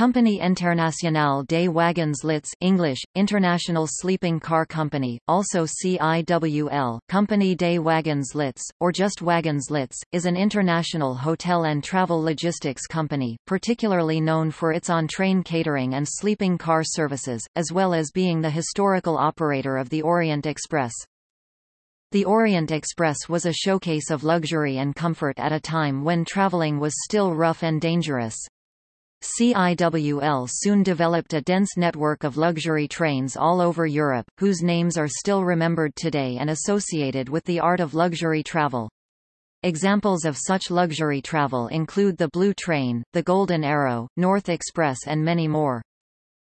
Compagnie Internationale des Wagons Lits English, International Sleeping Car Company, also CIWL, Compagnie des Wagons Lits, or just Wagons Lits, is an international hotel and travel logistics company, particularly known for its on-train catering and sleeping car services, as well as being the historical operator of the Orient Express. The Orient Express was a showcase of luxury and comfort at a time when traveling was still rough and dangerous. CIWL soon developed a dense network of luxury trains all over Europe, whose names are still remembered today and associated with the art of luxury travel. Examples of such luxury travel include the Blue Train, the Golden Arrow, North Express and many more.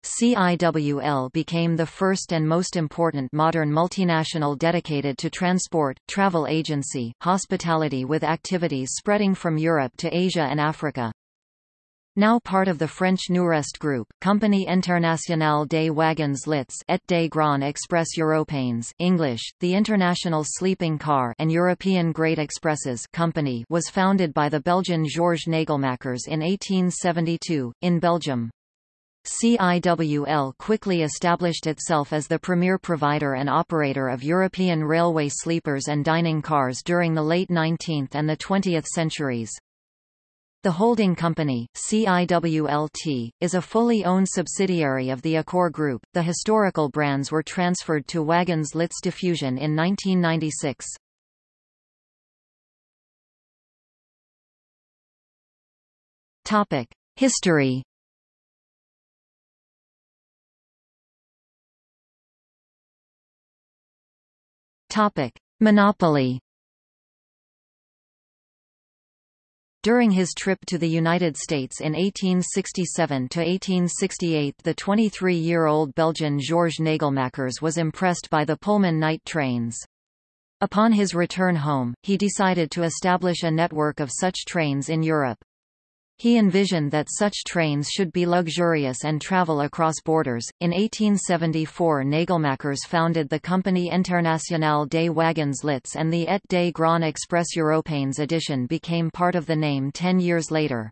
CIWL became the first and most important modern multinational dedicated to transport, travel agency, hospitality with activities spreading from Europe to Asia and Africa. Now part of the French Newrest Group, Compagnie Internationale des Wagons Lits et des Grands Express Européens English, the International Sleeping Car and European Great Expresses Company was founded by the Belgian Georges Nagelmakers in 1872, in Belgium. CIWL quickly established itself as the premier provider and operator of European railway sleepers and dining cars during the late 19th and the 20th centuries. The holding company, CIWLT, is a fully owned subsidiary of the Accor Group. The historical brands were transferred to Wagons Lits Diffusion in 1996. Topic: History. Topic: Monopoly. During his trip to the United States in 1867–1868 the 23-year-old Belgian Georges Nagelmakers was impressed by the Pullman night trains. Upon his return home, he decided to establish a network of such trains in Europe. He envisioned that such trains should be luxurious and travel across borders. In 1874, Nagelmakers founded the Compagnie Internationale des Wagons Lits, and the Et des Grands Express Européens edition became part of the name ten years later.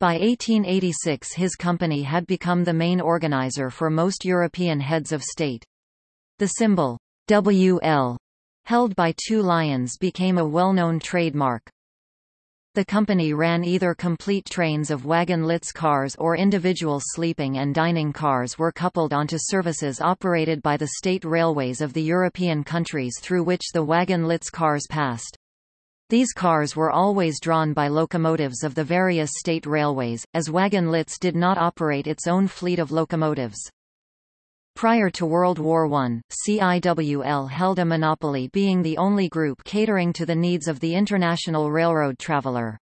By 1886 his company had become the main organizer for most European heads of state. The symbol WL, held by two lions became a well-known trademark. The company ran either complete trains of wagon-lits cars or individual sleeping and dining cars were coupled onto services operated by the state railways of the European countries through which the wagon-lits cars passed. These cars were always drawn by locomotives of the various state railways, as wagon-lits did not operate its own fleet of locomotives. Prior to World War I, CIWL held a monopoly being the only group catering to the needs of the international railroad traveler.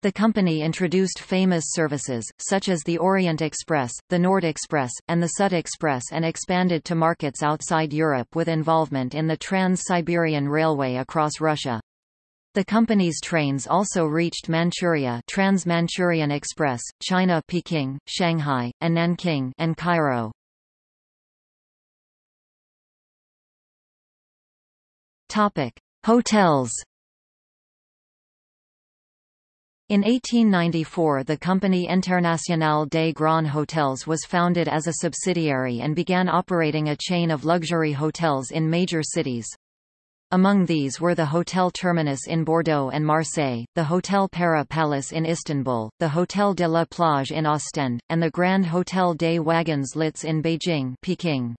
The company introduced famous services, such as the Orient Express, the Nord Express, and the Sud Express and expanded to markets outside Europe with involvement in the Trans-Siberian Railway across Russia. The company's trains also reached Manchuria Trans-Manchurian Express, China Peking, Shanghai, and Nanking and Cairo. Topic: Hotels. In 1894 the Compagnie Internationale des Grands Hotels was founded as a subsidiary and began operating a chain of luxury hotels in major cities. Among these were the Hotel Terminus in Bordeaux and Marseille, the Hotel Pera Palace in Istanbul, the Hotel de la Plage in Ostend, and the Grand Hotel des Wagons Lits in Beijing Peking.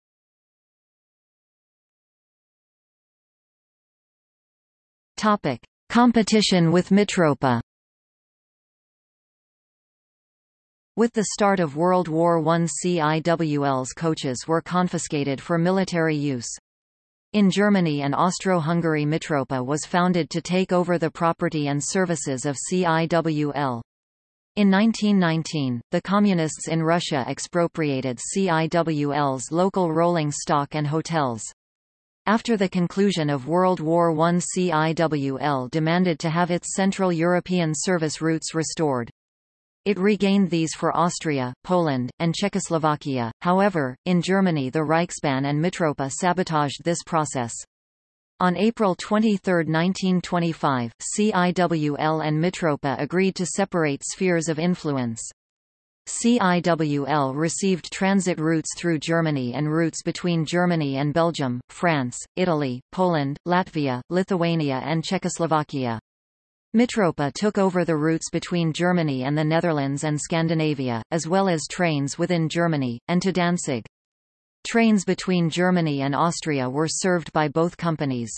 Topic: Competition with Mitropa. With the start of World War I CIWL's coaches were confiscated for military use. In Germany and Austro-Hungary Mitropa was founded to take over the property and services of CIWL. In 1919, the Communists in Russia expropriated CIWL's local rolling stock and hotels. After the conclusion of World War I CIWL demanded to have its Central European service routes restored. It regained these for Austria, Poland, and Czechoslovakia, however, in Germany the Reichsbahn and Mitropa sabotaged this process. On April 23, 1925, CIWL and Mitropa agreed to separate spheres of influence. CIWL received transit routes through Germany and routes between Germany and Belgium, France, Italy, Poland, Latvia, Lithuania and Czechoslovakia. Mitropa took over the routes between Germany and the Netherlands and Scandinavia, as well as trains within Germany, and to Danzig. Trains between Germany and Austria were served by both companies.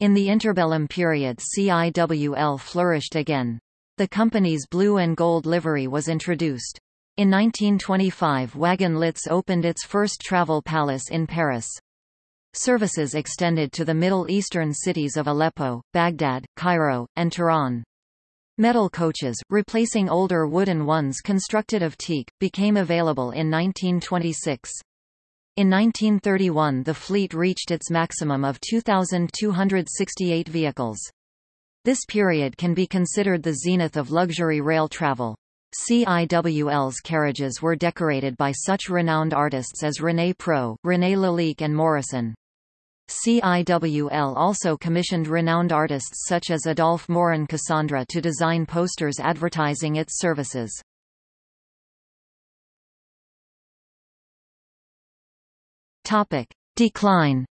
In the interbellum period CIWL flourished again. The company's blue and gold livery was introduced. In 1925 Wagon Lits opened its first travel palace in Paris. Services extended to the Middle Eastern cities of Aleppo, Baghdad, Cairo, and Tehran. Metal coaches, replacing older wooden ones constructed of teak, became available in 1926. In 1931 the fleet reached its maximum of 2,268 vehicles. This period can be considered the zenith of luxury rail travel. CIWL's carriages were decorated by such renowned artists as René Prou, René Lalique and Morrison. CIWL also commissioned renowned artists such as Adolphe Mouron Cassandre to design posters advertising its services. Topic. Decline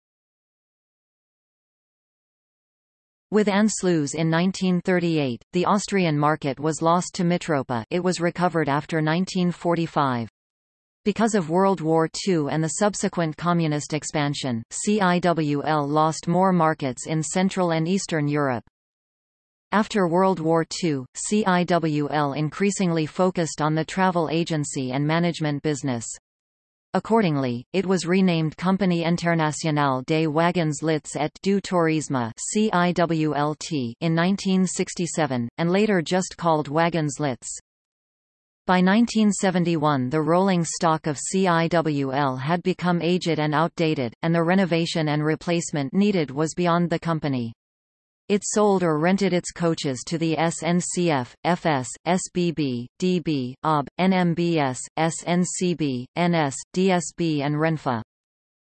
With Anschluss in 1938, the Austrian market was lost to Mitropa it was recovered after 1945. Because of World War II and the subsequent communist expansion, CIWL lost more markets in Central and Eastern Europe. After World War II, CIWL increasingly focused on the travel agency and management business. Accordingly, it was renamed Compagnie Internationale des Wagons Lits et du Tourisme in 1967, and later just called Wagons Lits. By 1971 the rolling stock of CIWL had become aged and outdated, and the renovation and replacement needed was beyond the company. It sold or rented its coaches to the SNCF, FS, SBB, DB, OB, NMBS, SNCB, NS, DSB and Renfe.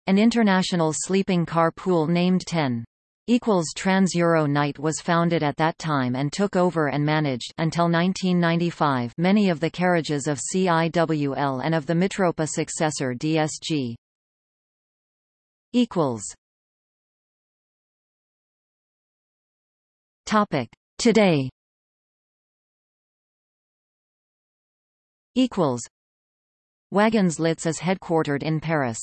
An international sleeping car pool named 10 equals Trans-Euro Night was founded at that time and took over and managed until 1995 many of the carriages of CIWL and of the Mitropa successor DSG. equals Topic. Today equals Wagons Lits is headquartered in Paris.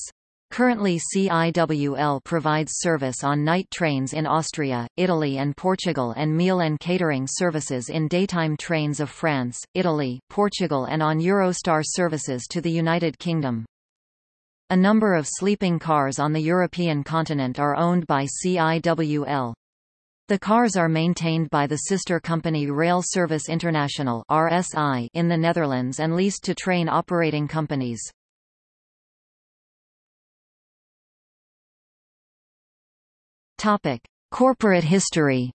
Currently CIWL provides service on night trains in Austria, Italy and Portugal and meal and catering services in daytime trains of France, Italy, Portugal and on Eurostar services to the United Kingdom. A number of sleeping cars on the European continent are owned by CIWL. The cars are maintained by the sister company Rail Service International (RSI) in the Netherlands and leased to train operating companies. Topic: Corporate history.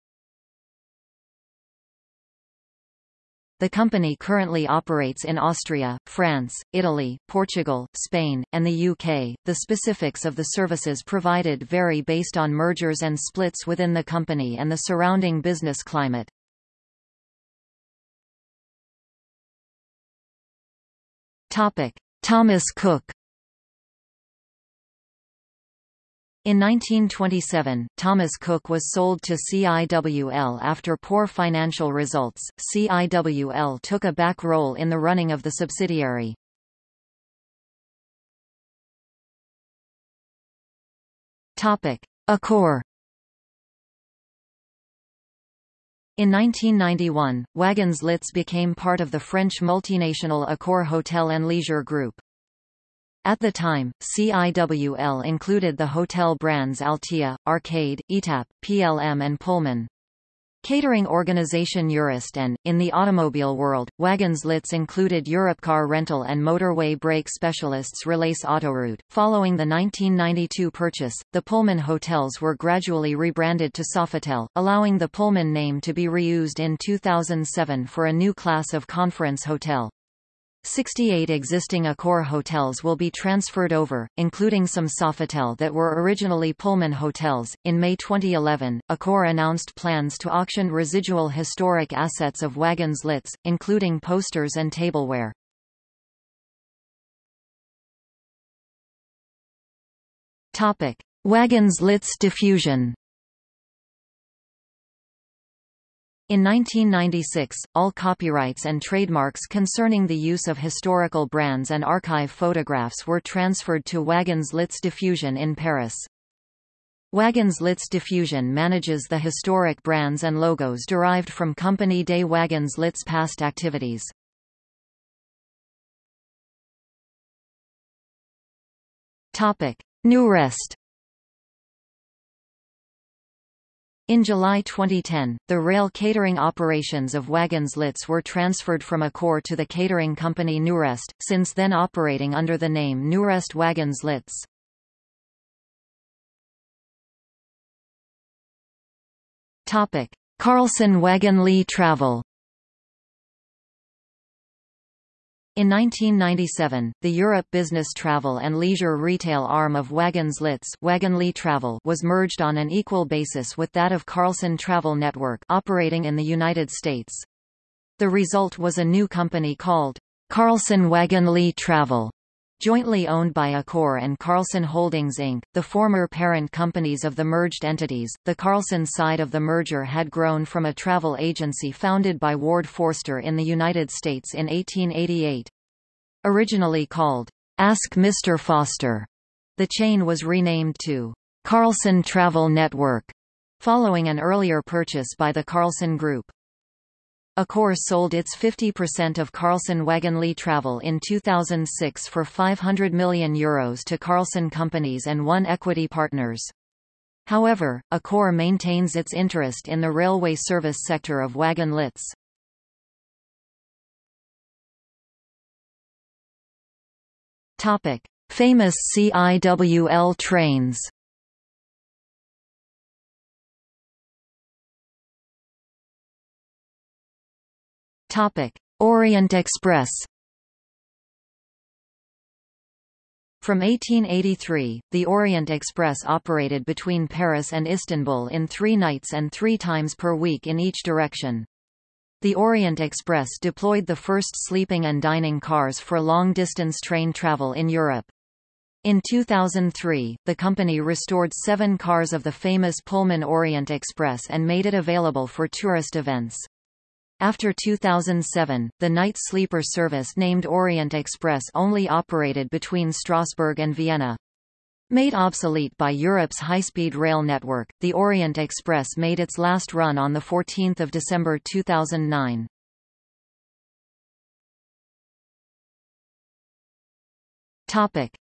The company currently operates in Austria, France, Italy, Portugal, Spain, and the UK. The specifics of the services provided vary based on mergers and splits within the company and the surrounding business climate. Topic: Thomas Cook In 1927, Thomas Cook was sold to CIWL after poor financial results. CIWL took a back role in the running of the subsidiary. Topic: Accor In 1991, Wagons Lits became part of the French multinational Accor Hotel and Leisure Group. At the time, CIWL included the hotel brands Altea, Arcade, Etap, PLM and Pullman. Catering organization Eurest and, in the automobile world, Wagons Lits included Europcar rental and motorway break specialists Relais Autoroute. Following the 1992 purchase, the Pullman hotels were gradually rebranded to Sofitel, allowing the Pullman name to be reused in 2007 for a new class of conference hotel. 68 existing Accor hotels will be transferred over, including some Sofitel that were originally Pullman hotels. In May 2011, Accor announced plans to auction residual historic assets of Wagons Lits, including posters and tableware. Topic: Wagons Lits diffusion. In 1996, all copyrights and trademarks concerning the use of historical brands and archive photographs were transferred to Wagons Lits Diffusion in Paris. Wagons Lits Diffusion manages the historic brands and logos derived from Company des Wagons Lits past activities. Topic: Newrest In July 2010, the rail catering operations of Wagons Lits were transferred from Accor to the catering company Newrest, since then operating under the name Newrest Wagons Lits. Carlson Wagonlit Travel In 1997, the Europe Business Travel and Leisure retail arm of Wagons Lits Travel was merged on an equal basis with that of Carlson Travel Network operating in the United States. The result was a new company called Carlson Wagonlit Travel, jointly owned by Accor and Carlson Holdings Inc., the former parent companies of the merged entities. The Carlson side of the merger had grown from a travel agency founded by Ward Foster in the United States in 1888. Originally called Ask Mr. Foster, the chain was renamed to Carlson Travel Network, following an earlier purchase by the Carlson Group. Accor sold its 50% of Carlson Wagonlit Travel in 2006 for €500 million Euros to Carlson Companies and One Equity Partners. However, Accor maintains its interest in the railway service sector of Wagon Lits. Topic: Famous CIWL trains. Topic: Orient Express. From 1883, the Orient Express operated between Paris and Istanbul in three nights and three times per week in each direction. The Orient Express deployed the first sleeping and dining cars for long-distance train travel in Europe. In 2003, the company restored seven cars of the famous Pullman Orient Express and made it available for tourist events. After 2007, the night sleeper service named Orient Express only operated between Strasbourg and Vienna. Made obsolete by Europe's high-speed rail network, the Orient Express made its last run on 14 December 2009.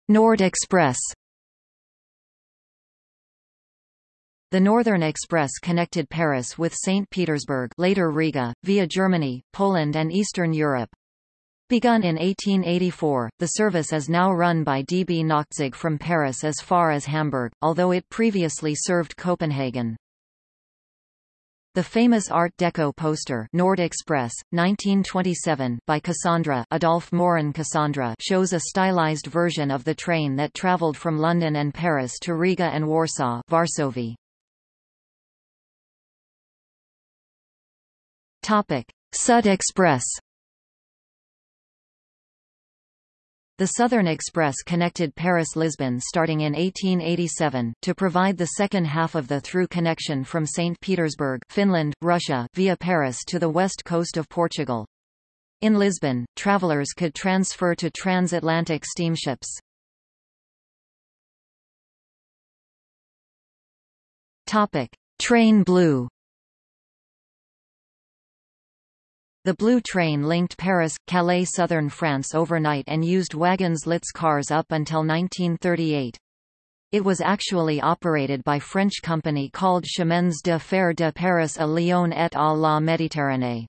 Nord Express The Northern Express connected Paris with St. Petersburg later Riga, via Germany, Poland and Eastern Europe. Begun in 1884, the service is now run by DB Nachtzug from Paris as far as Hamburg, although it previously served Copenhagen. The famous Art Deco poster Nord Express, 1927 by Cassandre Adolphe Mouron Cassandre shows a stylized version of the train that traveled from London and Paris to Riga and Warsaw Varsovie. Sud Express The Southern Express connected Paris-Lisbon starting in 1887, to provide the second half of the through connection from St. Petersburg Finland, Russia via Paris to the west coast of Portugal. In Lisbon, travelers could transfer to transatlantic steamships. Train Blue The Blue Train linked Paris, Calais southern France overnight and used Wagons Lits cars up until 1938. It was actually operated by French company called Chemins de Fer de Paris à Lyon et à la Méditerranée.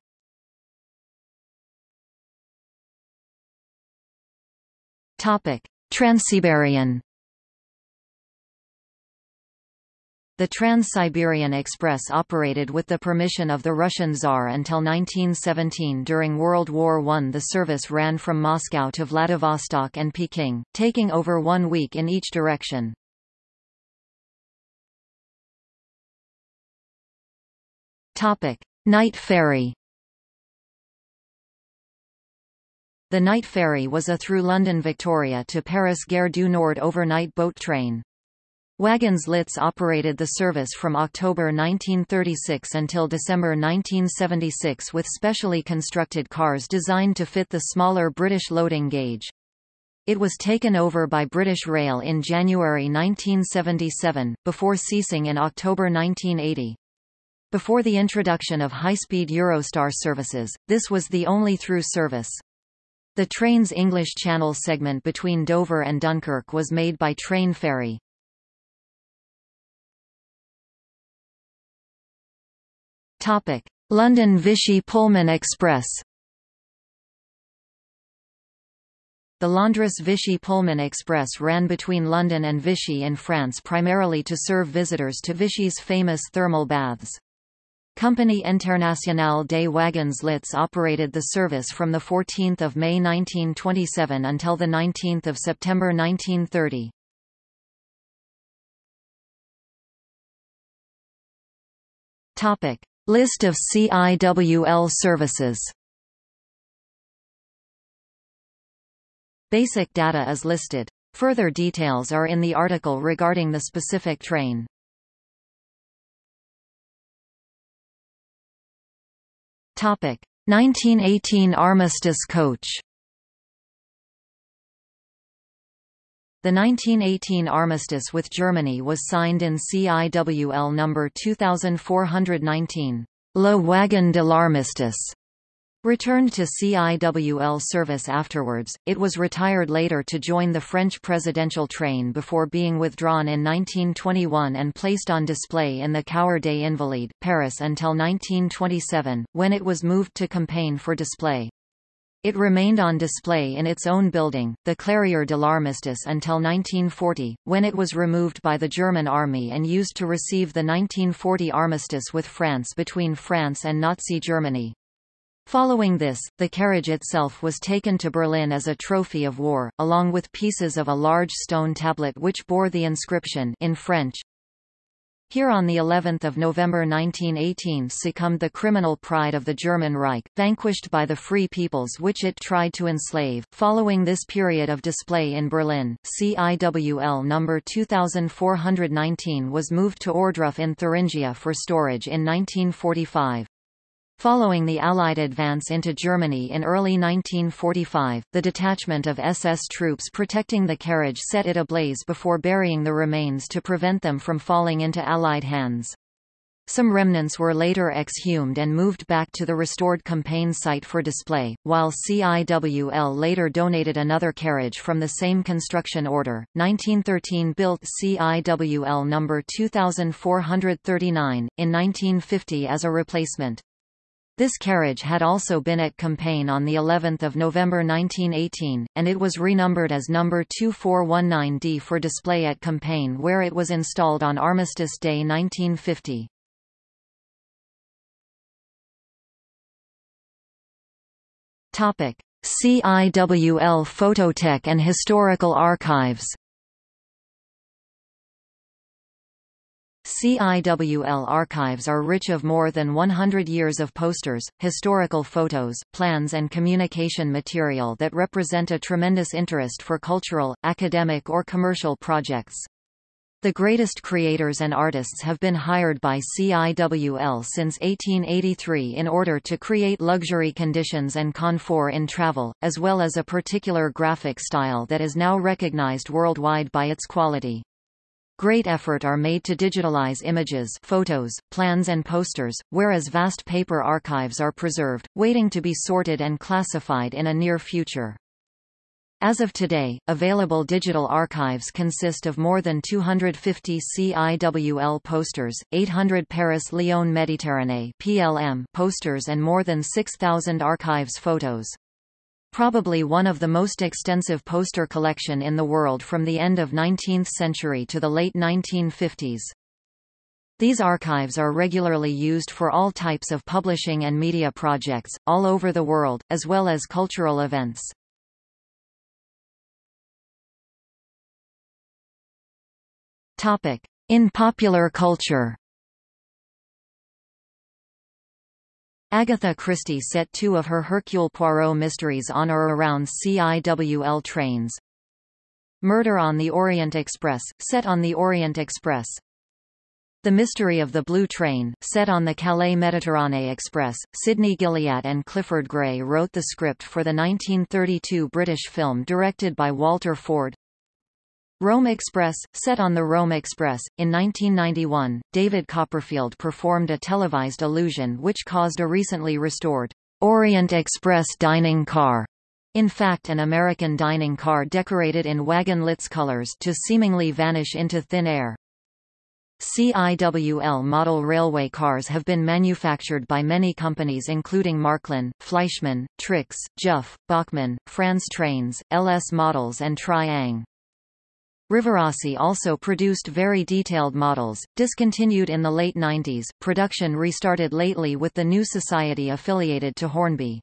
Transsiberian The Trans-Siberian Express operated with the permission of the Russian Tsar until 1917 During World War I the service ran from Moscow to Vladivostok and Peking, taking over one week in each direction. Night ferry The night ferry was a through London Victoria to Paris Gare du Nord overnight boat train. Wagons Lits operated the service from October 1936 until December 1976 with specially constructed cars designed to fit the smaller British loading gauge. It was taken over by British Rail in January 1977, before ceasing in October 1980. Before the introduction of high-speed Eurostar services, this was the only through service. The train's English Channel segment between Dover and Dunkirk was made by Train Ferry. London Vichy Pullman Express. The Londres Vichy Pullman Express ran between London and Vichy in France primarily to serve visitors to Vichy's famous thermal baths. Compagnie Internationale des Wagons Lits operated the service from 14 May 1927 until 19 September 1930. List of CIWL services Basic data is listed. Further details are in the article regarding the specific train. Topic: 1918 Armistice coach. The 1918 armistice with Germany was signed in CIWL number 2419, Le Wagon de l'Armistice. Returned to CIWL service afterwards, it was retired later to join the French presidential train before being withdrawn in 1921 and placed on display in the Cour des Invalides, Paris until 1927, when it was moved to Compiègne for display. It remained on display in its own building, the Clairière de l'Armistice until 1940, when it was removed by the German army and used to receive the 1940 armistice with France between France and Nazi Germany. Following this, the carriage itself was taken to Berlin as a trophy of war, along with pieces of a large stone tablet which bore the inscription in French, here on the 11th of November 1918 succumbed the criminal pride of the German Reich, vanquished by the free peoples which it tried to enslave. Following this period of display in Berlin, CIWL number 2419 was moved to Ohrdruf in Thuringia for storage in 1945. Following the Allied advance into Germany in early 1945, the detachment of SS troops protecting the carriage set it ablaze before burying the remains to prevent them from falling into Allied hands. Some remnants were later exhumed and moved back to the restored Compiègne site for display, while CIWL later donated another carriage from the same construction order. 1913 built CIWL number 2439, in 1950 as a replacement. This carriage had also been at Compiègne on the 11th of November 1918, and it was renumbered as number 2419D for display at Compiègne where it was installed on Armistice Day 1950. Topic: CIWL Phototech and Historical Archives CIWL archives are rich of more than 100 years of posters, historical photos, plans and communication material that represent a tremendous interest for cultural, academic or commercial projects. The greatest creators and artists have been hired by CIWL since 1883 in order to create luxury conditions and comfort in travel, as well as a particular graphic style that is now recognized worldwide by its quality. Great effort are made to digitalize images photos, plans and posters, whereas vast paper archives are preserved, waiting to be sorted and classified in a near future. As of today, available digital archives consist of more than 250 CIWL posters, 800 Paris-Lyon Méditerranée (PLM) posters and more than 6,000 archives photos probably one of the most extensive poster collection in the world from the end of 19th century to the late 1950s. These archives are regularly used for all types of publishing and media projects, all over the world, as well as cultural events. In popular culture Agatha Christie set two of her Hercule Poirot mysteries on or around CIWL trains. Murder on the Orient Express, set on the Orient Express. The Mystery of the Blue Train, set on the Calais Méditerranée Express, Sidney Gilliat and Clifford Gray wrote the script for the 1932 British film directed by Walter Forde. Rome Express, set on the Rome Express, in 1991, David Copperfield performed a televised illusion which caused a recently restored Orient Express dining car in fact an American dining car decorated in Wagon Lits colors to seemingly vanish into thin air. CIWL model railway cars have been manufactured by many companies including Marklin, Fleischmann, Trix, Jouef, Bachmann, Franz Trains, LS Models and Tri-Ang. Rivarossi also produced very detailed models, discontinued in the late 90s. Production restarted lately with the new society affiliated to Hornby.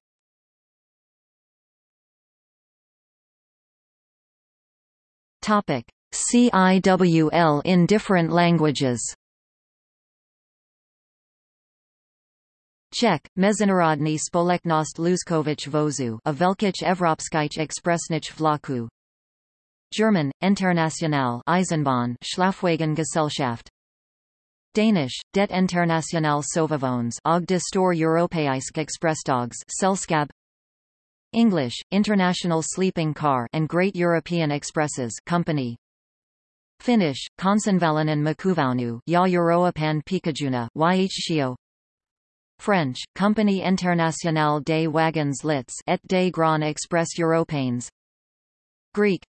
Topic: CIWL in different languages Czech, Mezinárodní společnost Lůžkových vozů a Velkých Evropských expressních vlaků German, International Eisenbahn Schlafwagengesellschaft. Danish, Det International Sovevogns og de Store Europæiske Expressdogs Selskab. English, International Sleeping Car and Great European Expresses Company. Finnish, Kansanvalainen Makuvaunu ja Euroapan Pikajuna YHCO French, Compagnie Internationale des Wagons Lits et des Grands Express Européens. Greek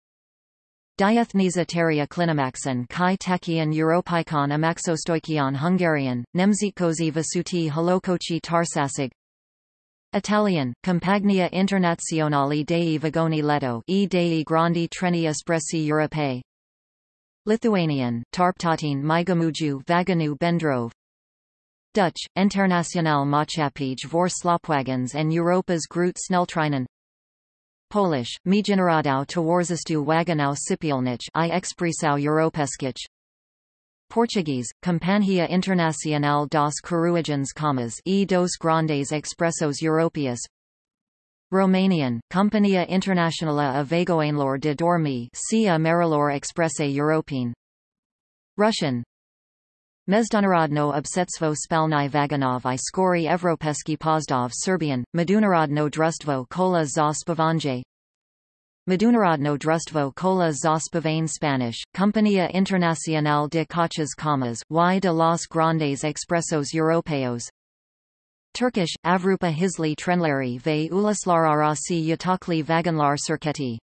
Diathnesia teria klinimaxon kai takion Europikon amaxostoikion Hungarian, Nemzitközi Vasuti Holokochi Tarsasig. Italian, Compagnia Internazionale dei Vagoni Letto e dei Grandi Treni Espressi Europei Lithuanian, Tarptatin Mygamuju Vaganu Bendrov. Dutch, Internationale Maatschappij voor Sloopwagens en Europa's Groot Sneltreinen Polish, Międzynarodowe Towarzystwo Wagonów Sypialnych i Expresał Europejskich. Portuguese, Companhia Internacional dos Carruagens Comas e dos Grandes Expressos Europeus Romanian, Compania Internațională a Vagoanelor de Dormi Sia Marilor Expresse Europene Russian Mezdunarodno obsetstvo spalnai vagonov i skori Evropeski pozdov Serbian, Medunarodno drustvo kola za spavanje Medunarodno drustvo kola za spavane Spanish, Compania Internacional de Coches Comas y de los Grandes Expressos Europeos. Turkish, Avrupa Hisli Trenleri ve Uluslararası Yatakli Vagonlar Şirketi